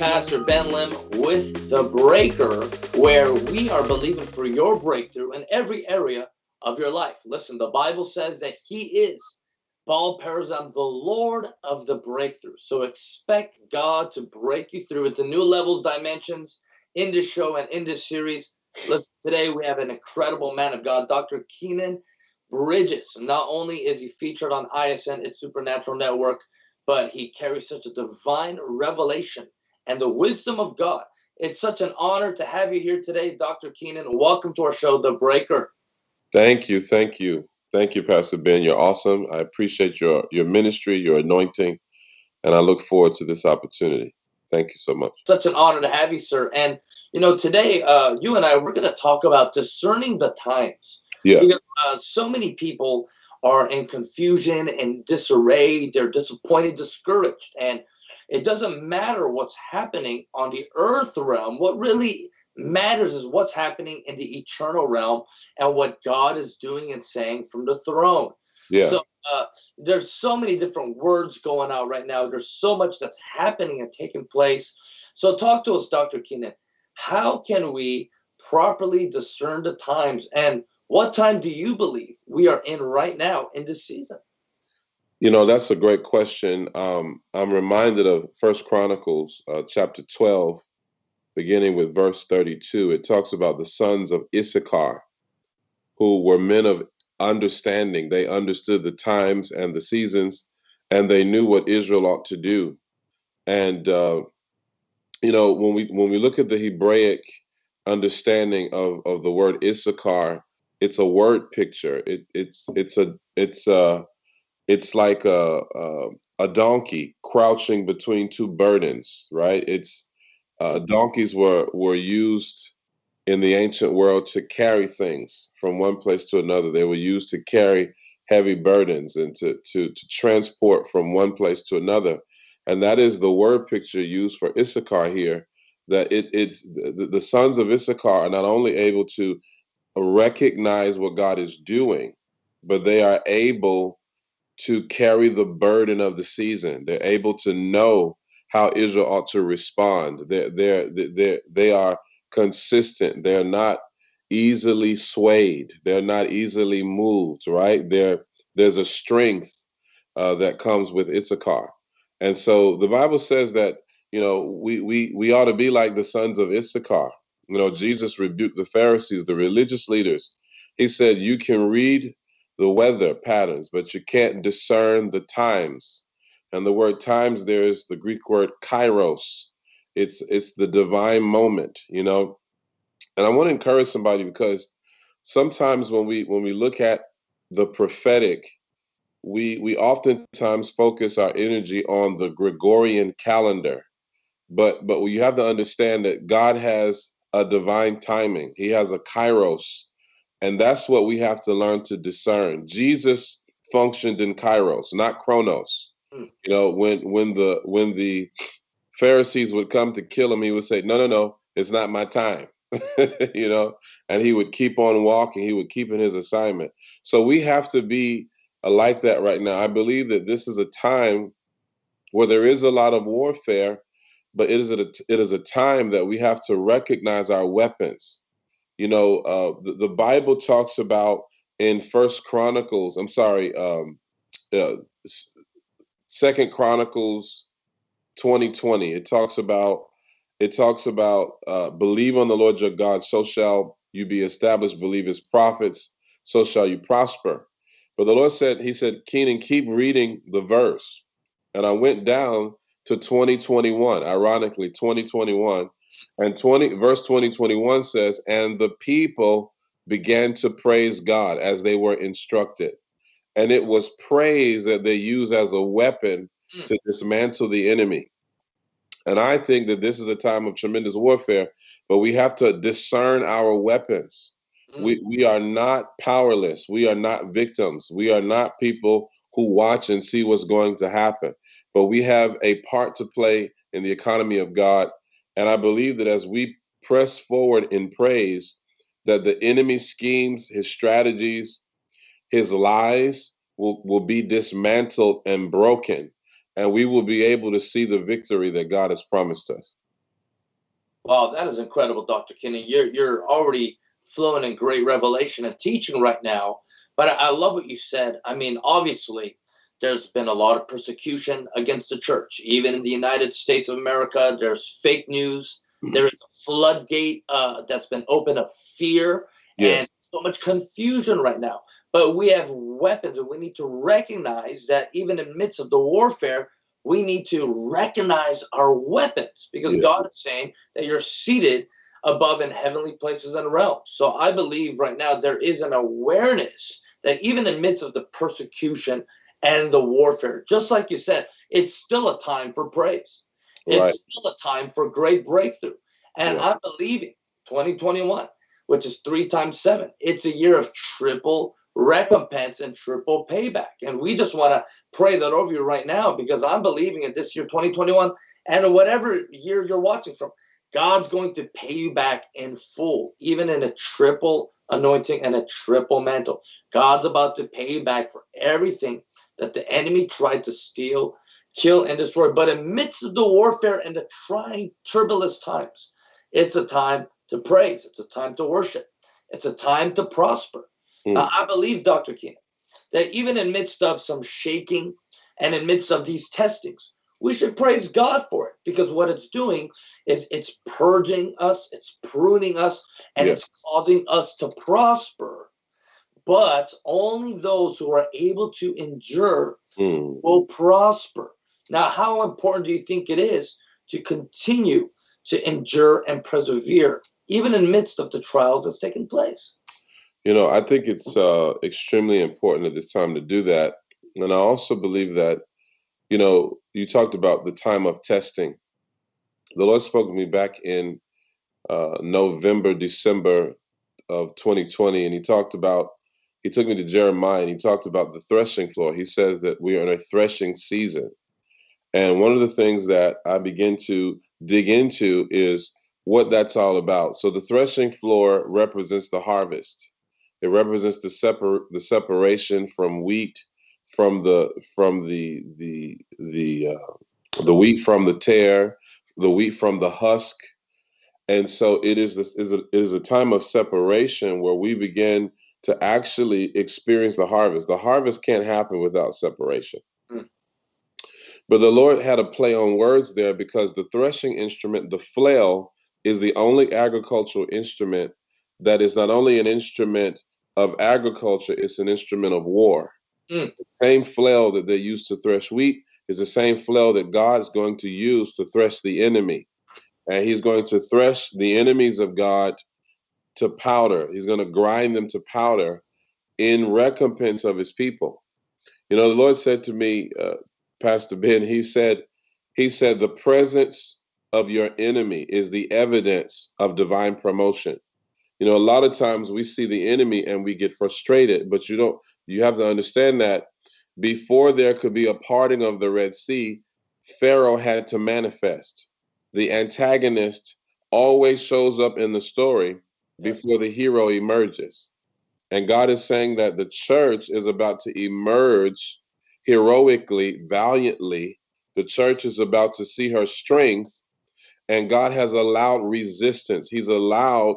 Pastor Ben Lim with The Breaker, where we are believing for your breakthrough in every area of your life. Listen, the Bible says that He is Baal Perazim, the Lord of the breakthrough. So expect God to break you through into new levels, dimensions in this show and in this series. Listen, today we have an incredible man of God, Dr. Keenan Bridges. Not only is he featured on ISN, It's Supernatural Network, but he carries such a divine revelation and the wisdom of God. It's such an honor to have you here today, Dr. Keenan. Welcome to our show, The Breaker. Thank you. Thank you. Thank you, Pastor Ben. You're awesome. I appreciate your your ministry, your anointing, and I look forward to this opportunity. Thank you so much. Such an honor to have you, sir. And you know, today, uh, you and I we're going to talk about discerning the times. Yeah. Because uh, so many people are in confusion and disarray. They're disappointed, discouraged. And it doesn't matter what's happening on the earth realm. What really matters is what's happening in the eternal realm and what God is doing and saying from the throne. Yeah. So uh, there's so many different words going out right now. There's so much that's happening and taking place. So talk to us, Dr. Keenan. How can we properly discern the times and what time do you believe we are in right now in this season? You know, that's a great question. Um, I'm reminded of First Chronicles uh, chapter 12, beginning with verse 32. It talks about the sons of Issachar, who were men of understanding. They understood the times and the seasons, and they knew what Israel ought to do. And uh, you know, when we when we look at the Hebraic understanding of of the word Issachar, it's a word picture. It, it's it's a it's a it's like a, a, a donkey crouching between two burdens, right? It's uh, donkeys were were used in the ancient world to carry things from one place to another. They were used to carry heavy burdens and to to to transport from one place to another. And that is the word picture used for Issachar here. That it, it's the, the sons of Issachar are not only able to recognize what God is doing, but they are able to carry the burden of the season. They're able to know how Israel ought to respond. They're, they're, they're, they are consistent. They're not easily swayed. They're not easily moved, right? There, there's a strength uh, that comes with Issachar. And so the Bible says that, you know, we, we, we ought to be like the sons of Issachar. You know, Jesus rebuked the Pharisees, the religious leaders. He said, You can read the weather patterns, but you can't discern the times. And the word times there is the Greek word kairos. It's it's the divine moment, you know. And I want to encourage somebody because sometimes when we when we look at the prophetic, we we oftentimes focus our energy on the Gregorian calendar. But but you have to understand that God has a divine timing. He has a kairos. And that's what we have to learn to discern. Jesus functioned in kairos, not chronos. Mm. You know, when when the when the Pharisees would come to kill him, he would say, No, no, no, it's not my time. you know, and he would keep on walking, he would keep in his assignment. So we have to be like that right now. I believe that this is a time where there is a lot of warfare, but it is a it is a time that we have to recognize our weapons. You know, uh, the, the Bible talks about in First Chronicles. I'm sorry, um, uh, Second Chronicles 2020. It talks about it talks about uh, believe on the Lord your God, so shall you be established. Believe His prophets, so shall you prosper. But the Lord said, He said, Keenan, keep reading the verse. And I went down to 2021, ironically, 2021. And 20 verse 2021 says, and the people began to praise God as they were instructed. And it was praise that they use as a weapon mm. to dismantle the enemy. And I think that this is a time of tremendous warfare, but we have to discern our weapons. Mm. We, we are not powerless. We are not victims. We are not people who watch and see what's going to happen but we have a part to play in the economy of God. And I believe that as we press forward in praise, that the enemy's schemes, his strategies, his lies will, will be dismantled and broken. and we will be able to see the victory that God has promised us. Wow, that is incredible, Dr. Keenan. You're you're already flowing in great revelation and teaching right now. But I, I love what you said. I mean, obviously, there's been a lot of persecution against the church. Even in the United States of America, there's fake news. Mm-hmm. There is a floodgate uh, that's been open of fear yes. and so much confusion right now. But we have weapons, and we need to recognize that even in midst of the warfare, we need to recognize our weapons because yeah. God is saying that you're seated above in heavenly places and realms. So I believe right now there is an awareness that even in midst of the persecution and the warfare, just like you said, it's still a time for praise. It's right. still a time for great breakthrough. And yeah. I'm believing 2021, which is three times seven, it's a year of triple recompense and triple payback. And we just want to pray that over you right now because I'm believing in this year 2021 and whatever year you're watching from, God's going to pay you back in full, even in a triple anointing and a triple mantle. God's about to pay you back for everything that the enemy tried to steal, kill, and destroy. But amidst the midst of the warfare and the trying, turbulent times, it's a time to praise. It's a time to worship. It's a time to prosper. Mm. Uh, I believe, Dr. Keenan, that even in midst of some shaking and in midst of these testings, we should praise God for it because what it's doing is it's purging us, it's pruning us, and yes. it's causing us to prosper. But only those who are able to endure mm. will prosper. Now, how important do you think it is to continue to endure and persevere, even in midst of the trials that's taking place? You know, I think it's uh, extremely important at this time to do that. And I also believe that, you know, you talked about the time of testing. The Lord spoke to me back in uh, November, December of 2020, and He talked about, He took me to Jeremiah and He talked about the threshing floor. He says that we are in a threshing season. And one of the things that I begin to dig into is what that's all about. So the threshing floor represents the harvest. It represents the separ- the separation from wheat from the from the the the uh, the wheat from the tare, the wheat from the husk, and so it is this is a, it is a time of separation where we begin to actually experience the harvest. The harvest can't happen without separation. Mm. But the Lord had a play on words there because the threshing instrument, the flail, is the only agricultural instrument that is not only an instrument of agriculture, it's an instrument of war. Mm. The same flail that they used to thresh wheat is the same flail that God is going to use to thresh the enemy. And he's going to thresh the enemies of God to powder. He's going to grind them to powder in recompense of his people. You know, the Lord said to me, uh, Pastor Ben, he said, he said, the presence of your enemy is the evidence of divine promotion you know a lot of times we see the enemy and we get frustrated but you don't you have to understand that before there could be a parting of the red sea pharaoh had to manifest the antagonist always shows up in the story before the hero emerges. And god is saying that the church is about to emerge heroically valiantly. The church is about to see her strength. And god has allowed resistance. He's allowed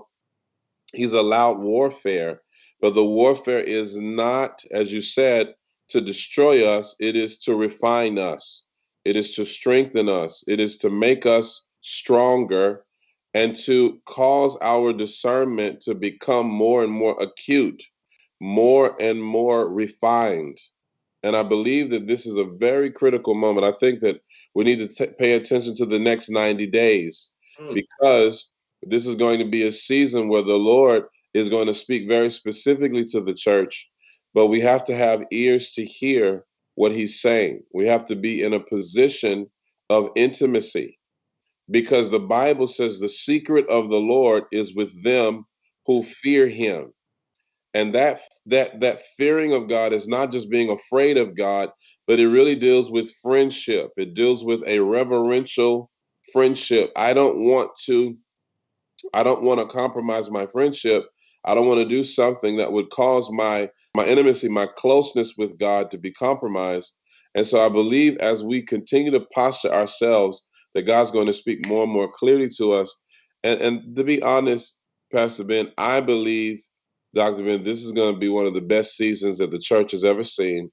he's allowed warfare, but the warfare is not, as you said, to destroy us, it is to refine us, it is to strengthen us, it is to make us stronger and to cause our discernment to become more and more acute, more and more refined. And I believe that this is a very critical moment. I think that we need to t- pay attention to the next 90 days mm. because this is going to be a season where the Lord is going to speak very specifically to the church, but we have to have ears to hear what he's saying. We have to be in a position of intimacy because the Bible says the secret of the Lord is with them who fear him. And that that that fearing of God is not just being afraid of God, but it really deals with friendship. It deals with a reverential friendship. I don't want to I don't want to compromise my friendship. I don't want to do something that would cause my my intimacy, my closeness with God to be compromised. And so I believe as we continue to posture ourselves, that God's going to speak more and more clearly to us. And, and to be honest, Pastor Ben, I believe, Dr. Ben, this is going to be one of the best seasons that the church has ever seen.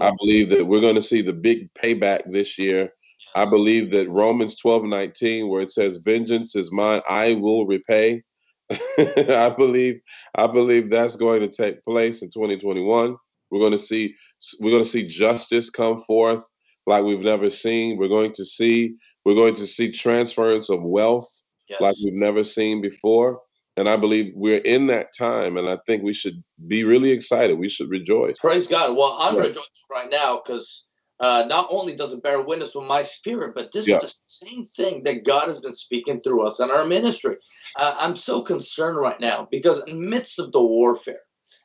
I believe that we're going to see the big payback this year. I believe that Romans 12 19, where it says, Vengeance is mine, I will repay. I believe I believe that's going to take place in 2021. We're going to see we're going to see justice come forth like we've never seen. We're going to see we're going to see transference of wealth yes. like we've never seen before. And I believe we're in that time, and I think we should be really excited. We should rejoice. Praise God. Well, I'm yeah. rejoicing right now because uh, not only does it bear witness with my spirit, but this yeah. is the same thing that God has been speaking through us in our ministry. Uh, I'm so concerned right now because in midst of the warfare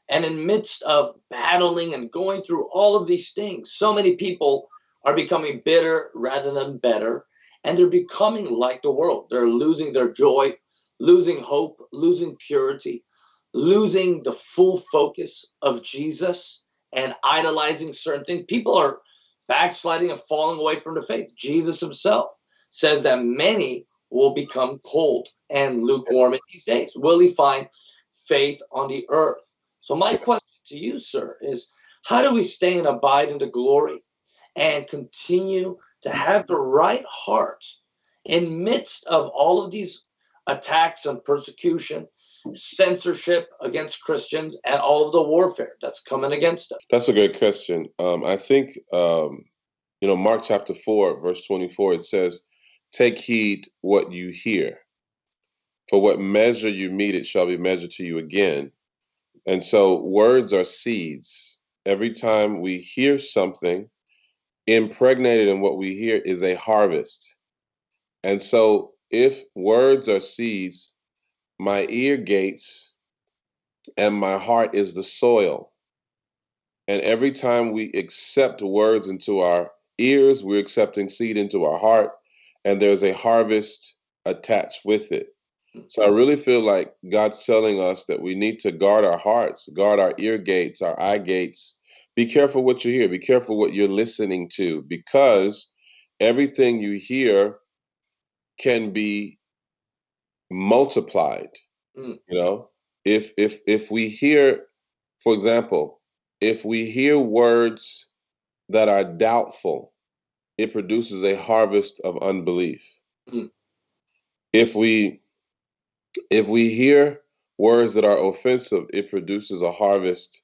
and in midst of battling and going through all of these things, so many people are becoming bitter rather than better, and they're becoming like the world. They're losing their joy, losing hope, losing purity, losing the full focus of Jesus and idolizing certain things. People are backsliding and falling away from the faith. Jesus himself says that many will become cold and lukewarm in these days. Will he find faith on the earth? So, my question to you, sir, is how do we stay and abide in the glory and continue to have the right heart in midst of all of these attacks and persecution, censorship against Christians, and all of the warfare that's coming against us? That's a great question. Um, I think, um, you know, Mark chapter 4, verse 24, it says, Take heed what you hear. For what measure you meet, it shall be measured to you again. And so words are seeds. Every time we hear something, impregnated in what we hear is a harvest. And so if words are seeds, my ear gates and my heart is the soil. And every time we accept words into our ears, we're accepting seed into our heart, and there's a harvest attached with it. So I really feel like God's telling us that we need to guard our hearts, guard our ear gates, our eye gates. Be careful what you hear, be careful what you're listening to, because everything you hear can be multiplied. Mm. You know, if if if we hear, for example, if we hear words that are doubtful, it produces a harvest of unbelief. Mm. If we if we hear words that are offensive, it produces a harvest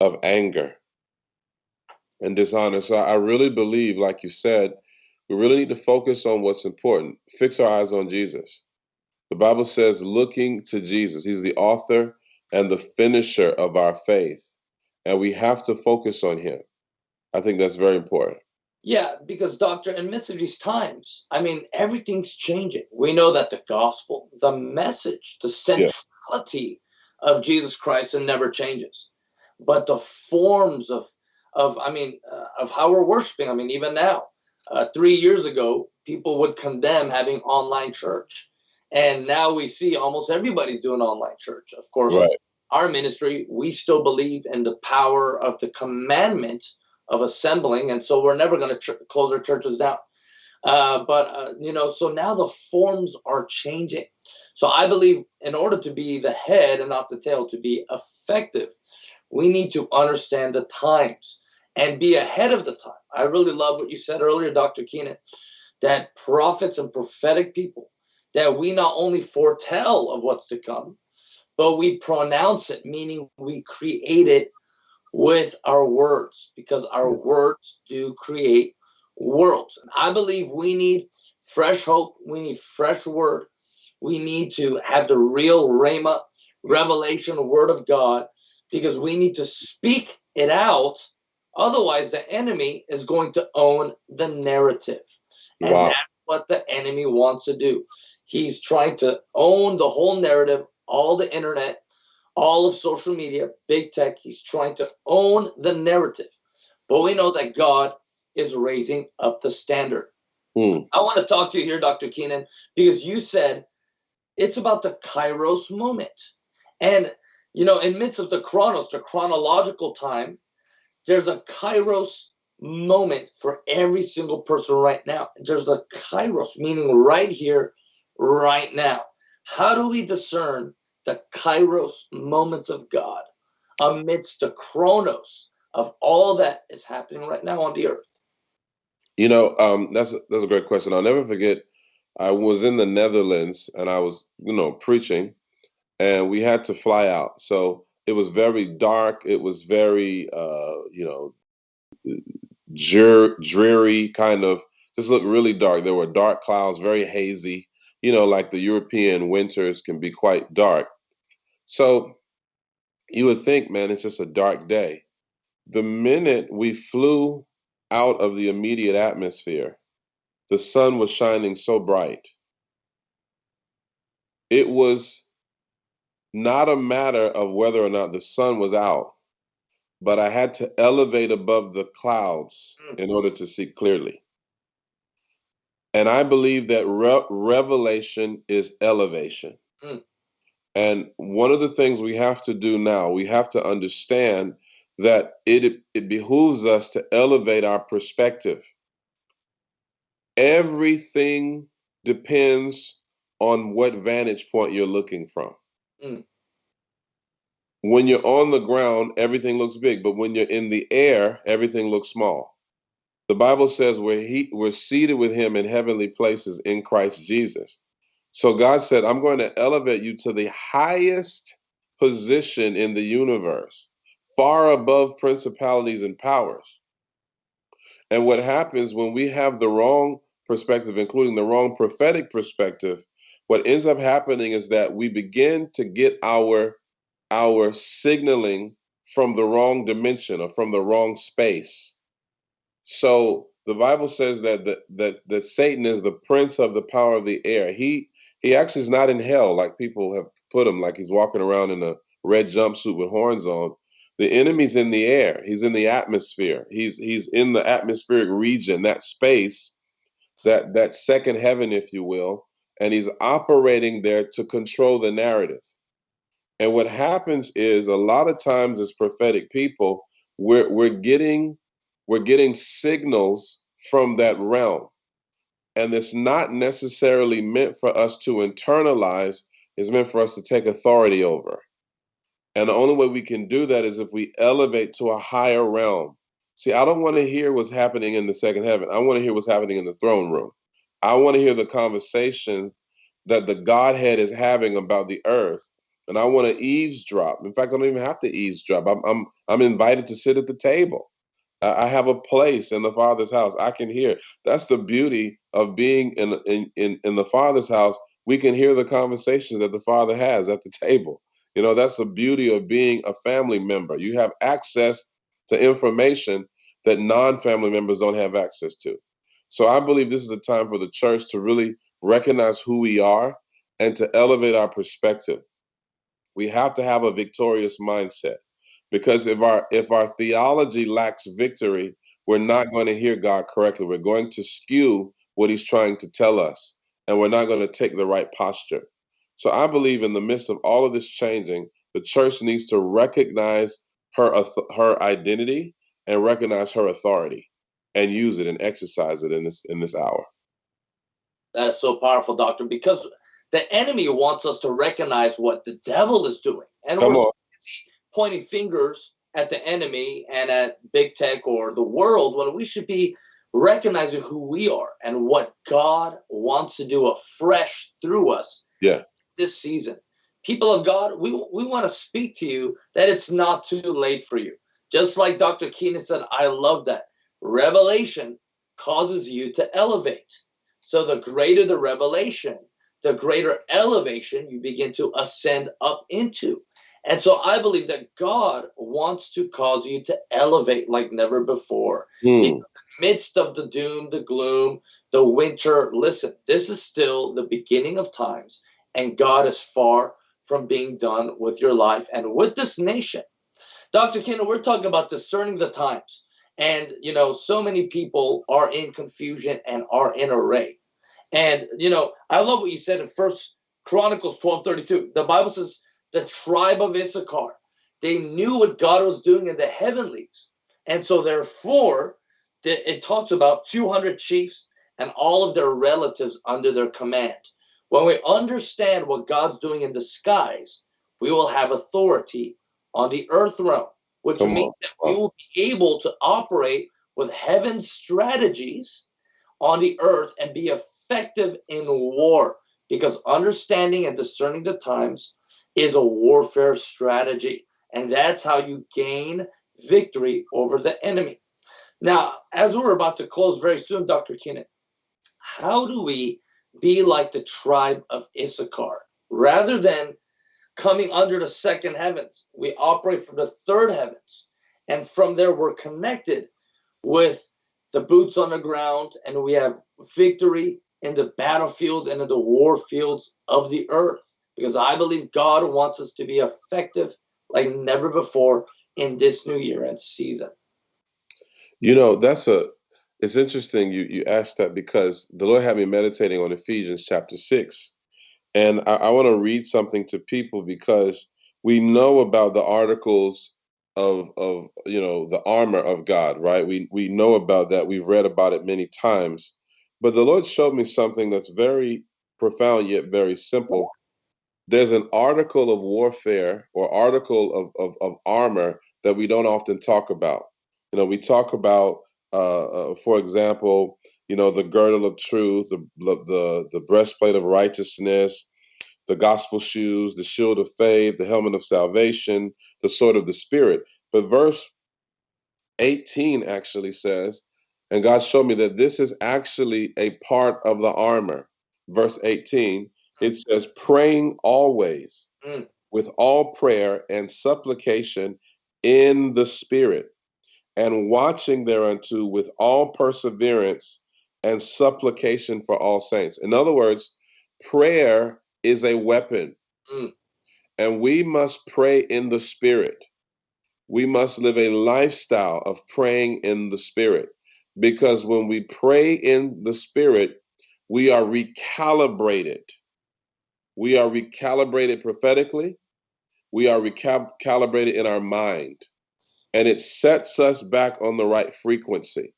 of anger and dishonor. So I really believe, like you said, we really need to focus on what's important. Fix our eyes on Jesus. The Bible says, looking to Jesus. He's the author and the finisher of our faith. And we have to focus on him. I think that's very important. Yeah, because doctor, in midst of these times, I mean, everything's changing. We know that the gospel, the message, the centrality yeah. of Jesus Christ, and never changes. But the forms of, of I mean, uh, of how we're worshiping. I mean, even now, uh, three years ago, people would condemn having online church, and now we see almost everybody's doing online church. Of course, right. our ministry, we still believe in the power of the commandment of assembling, and so we're never going to close our churches down. Uh, but uh, you know, so now the forms are changing. So I believe in order to be the head and not the tail, to be effective, we need to understand the times and be ahead of the time. I really love what you said earlier, Dr. Keenan, that prophets and prophetic people, that we not only foretell of what's to come, but we pronounce it, meaning we create it with our words because our words do create worlds. And I believe we need fresh hope. We need fresh word. We need to have the real Rhema, revelation, word of God, because we need to speak it out. Otherwise, the enemy is going to own the narrative. And wow. that's what the enemy wants to do. He's trying to own the whole narrative, all the internet, all of social media, big tech. He's trying to own the narrative. But we know that God is raising up the standard. Mm. I want to talk to you here, Dr. Keenan, because you said it's about the kairos moment. And, you know, in midst of the chronos, the chronological time, there's a kairos moment for every single person right now. There's a kairos, meaning right here, right now. How do we discern the kairos moments of God amidst the chronos of all that is happening right now on the earth? You know, um, that's a, that's a great question. I'll never forget. I was in the Netherlands and I was, you know, preaching, and we had to fly out. So it was very dark. It was very, uh, you know, dreary, kind of just looked really dark. There were dark clouds, very hazy. You know, like the European winters can be quite dark. So you would think, man, it's just a dark day. The minute we flew out of the immediate atmosphere, the sun was shining so bright. It was not a matter of whether or not the sun was out but I had to elevate above the clouds mm. in order to see clearly. And I believe that re- revelation is elevation. Mm. And one of the things we have to do now, we have to understand that it, it behooves us to elevate our perspective. Everything depends on what vantage point you're looking from. Mm when you're on the ground, everything looks big, but when you're in the air, everything looks small. The Bible says we're, he, we're seated with him in heavenly places in Christ Jesus. So God said, I'm going to elevate you to the highest position in the universe, far above principalities and powers. And what happens when we have the wrong perspective, including the wrong prophetic perspective, what ends up happening is that we begin to get our our signaling from the wrong dimension or from the wrong space. So the Bible says that the, that that Satan is the prince of the power of the air. He he actually is not in hell like people have put him, like he's walking around in a red jumpsuit with horns on. The enemy's in the air. He's in the atmosphere. He's he's in the atmospheric region, that space, that that second heaven, if you will, and he's operating there to control the narrative. And what happens is a lot of times as prophetic people, we're we're getting we're getting signals from that realm. And it's not necessarily meant for us to internalize, it's meant for us to take authority over. And the only way we can do that is if we elevate to a higher realm. See, I don't want to hear what's happening in the second heaven. I want to hear what's happening in the throne room. I want to hear the conversation that the Godhead is having about the earth and I want to eavesdrop. In fact, I don't even have to eavesdrop. I'm I'm I'm invited to sit at the table. I have a place in the Father's house. I can hear. That's the beauty of being in in in, in the Father's house. We can hear the conversations that the Father has at the table. You know, that's the beauty of being a family member. You have access to information that non-family members don't have access to. So I believe this is a time for the church to really recognize who we are and to elevate our perspective. We have to have a victorious mindset because if our if our theology lacks victory we're not going to hear god correctly. We're going to skew what he's trying to tell us and we're not going to take the right posture. So i believe in the midst of all of this changing the church needs to recognize her her identity and recognize her authority and use it and exercise it in this in this hour that is so powerful doctor because the enemy wants us to recognize what the devil is doing. And Come we're pointing fingers at the enemy and at big tech or the world when we should be recognizing who we are and what God wants to do afresh through us yeah. this season. People of God, we, we want to speak to you that it's not too late for you. Just like Dr. Keenan said, I love that. Revelation causes you to elevate. So the greater the revelation, the greater elevation you begin to ascend up into. And so I believe that God wants to cause you to elevate like never before. Mm. In the midst of the doom, the gloom, the winter, listen, this is still the beginning of times, and God is far from being done with your life and with this nation. Dr. Kendall, we're talking about discerning the times. And, you know, so many people are in confusion and are in array. And you know, I love what you said in First Chronicles 12 32. The Bible says the tribe of Issachar, they knew what God was doing in the heavenlies. And so therefore, it talks about 200 chiefs and all of their relatives under their command. When we understand what God's doing in the skies, we will have authority on the earth realm, which Come means on. that we will be able to operate with heaven's strategies on the earth and be effective in war. Because understanding and discerning the times is a warfare strategy. And that's how you gain victory over the enemy. Now, as we're about to close very soon, Dr. Keenan, how do we be like the tribe of Issachar? Rather than coming under the second heavens, we operate from the third heavens. And from there, we're connected with the boots on the ground, and we have victory in the battlefield and in the war fields of the earth. Because I believe God wants us to be effective like never before in this new year and season. You know, that's a it's interesting you you asked that because the Lord had me meditating on Ephesians chapter six. And I, I want to read something to people because we know about the articles of of you know the armor of God, right? We we know about that. We've read about it many times. But the Lord showed me something that's very profound yet very simple. There's an article of warfare or article of, of, of armor that we don't often talk about. You know, we talk about, uh, uh, for example, you know, the girdle of truth, the, the the breastplate of righteousness, the gospel shoes, the shield of faith, the helmet of salvation, the sword of the spirit. But verse 18 actually says, and God showed me that this is actually a part of the armor. Verse 18, it says, praying always mm. with all prayer and supplication in the Spirit, and watching thereunto with all perseverance and supplication for all saints. In other words, prayer is a weapon, mm. and we must pray in the Spirit. We must live a lifestyle of praying in the Spirit because when we pray in the Spirit, we are recalibrated. We are recalibrated prophetically we are recalibrated in our mind and it sets us back on the right frequency.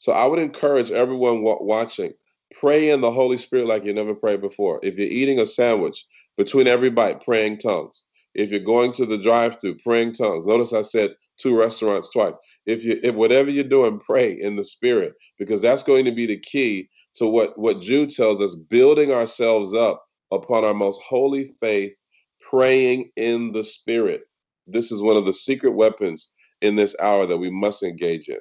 So I would encourage everyone watching, pray in the Holy Spirit like you never prayed before. If you're eating a sandwich, between every bite, praying tongues. If you're going to the drive-through, praying tongues. Notice I said two restaurants twice. If you if whatever you're doing, pray in the spirit, because that's going to be the key to what, what Jude tells us, building ourselves up upon our most holy faith praying in the spirit. This is one of the secret weapons in this hour that we must engage in.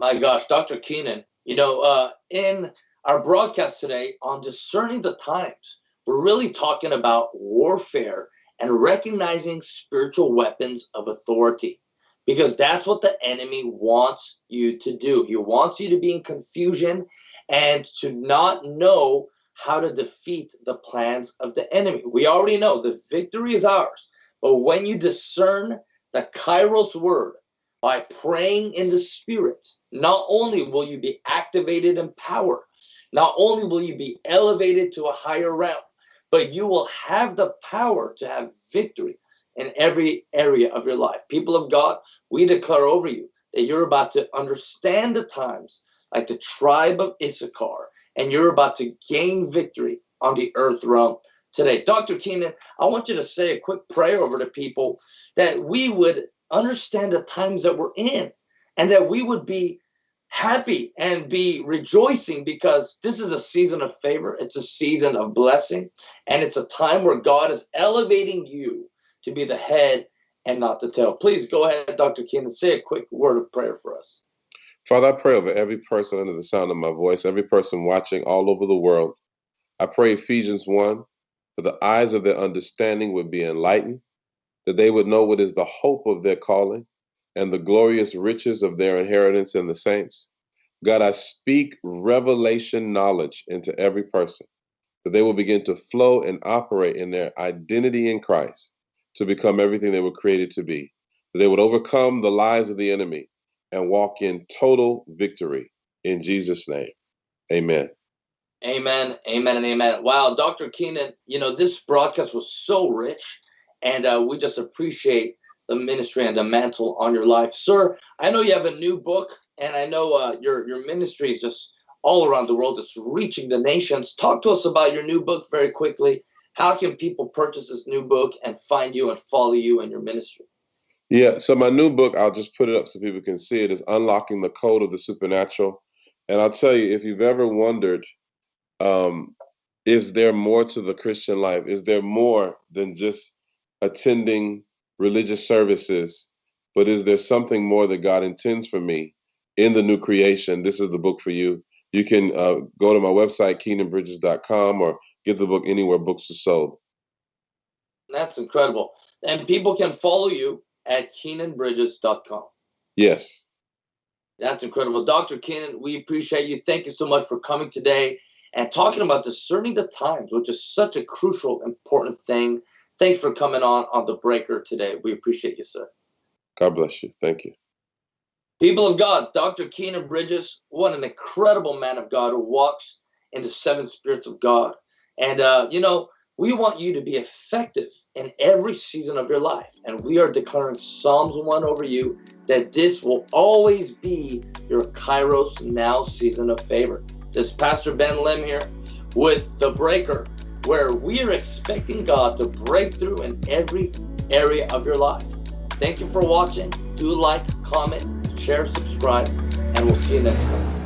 My gosh, Dr. Keenan, you know, uh, in our broadcast today on discerning the times, we're really talking about warfare and recognizing spiritual weapons of authority because that's what the enemy wants you to do. He wants you to be in confusion and to not know how to defeat the plans of the enemy. We already know the victory is ours. But when you discern the Kairos word by praying in the spirit, not only will you be activated in power, not only will you be elevated to a higher realm, but you will have the power to have victory in every area of your life. People of God, we declare over you that you're about to understand the times like the tribe of Issachar and you're about to gain victory on the earth realm today. Dr. Keenan, I want you to say a quick prayer over the people that we would understand the times that we're in and that we would be happy and be rejoicing because this is a season of favor. It's a season of blessing. And it's a time where God is elevating you to be the head and not the tail. Please go ahead, Dr. Keenan, say a quick word of prayer for us. Father, I pray over every person under the sound of my voice, every person watching all over the world. I pray Ephesians 1 that the eyes of their understanding would be enlightened, that they would know what is the hope of their calling and the glorious riches of their inheritance in the saints. God, I speak revelation knowledge into every person, that they will begin to flow and operate in their identity in Christ to become everything they were created to be, that they would overcome the lies of the enemy and walk in total victory in Jesus' name. Amen. Amen. Amen and amen. Wow, Dr. Keenan, you know, this broadcast was so rich, and uh, we just appreciate the ministry and the mantle on your life. Sir, I know you have a new book, and I know uh, your, your ministry is just all around the world. It's reaching the nations. Talk to us about your new book very quickly. How can people purchase this new book and find you and follow you and your ministry? Yeah, so my new book, I'll just put it up so people can see it, is Unlocking the Code of the Supernatural. And I'll tell you, if you've ever wondered, um, is there more to the Christian life? Is there more than just attending religious services? But is there something more that God intends for me in the new creation? This is the book for you. You can uh, go to my website, keenanbridges.com, or get the book anywhere books are sold. That's incredible. And people can follow you at keenanbridges.com. Yes. That's incredible. Dr. Keenan, we appreciate you. Thank you so much for coming today and talking about discerning the times, which is such a crucial, important thing. Thanks for coming on on the breaker today. We appreciate you, sir. God bless you. Thank you. People of God, Dr. Keenan Bridges, what an incredible man of God who walks in the seven spirits of God. And, uh, you know, we want you to be effective in every season of your life. And we are declaring Psalms 1 over you that this will always be your Kairos now season of favor. This Pastor Ben Lim here with The Breaker, where we are expecting God to break through in every area of your life. Thank you for watching. Do like, comment, share, subscribe, and we'll see you next time.